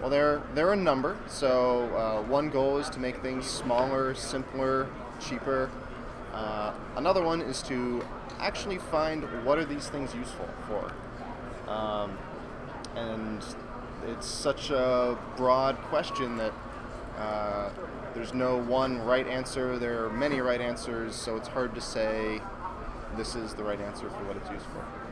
Well, they're they're a number. So uh, one goal is to make things smaller, simpler, cheaper. Uh, another one is to actually find what are these things useful for. Um, and it's such a broad question that uh, there's no one right answer. There are many right answers, so it's hard to say this is the right answer for what it's used for.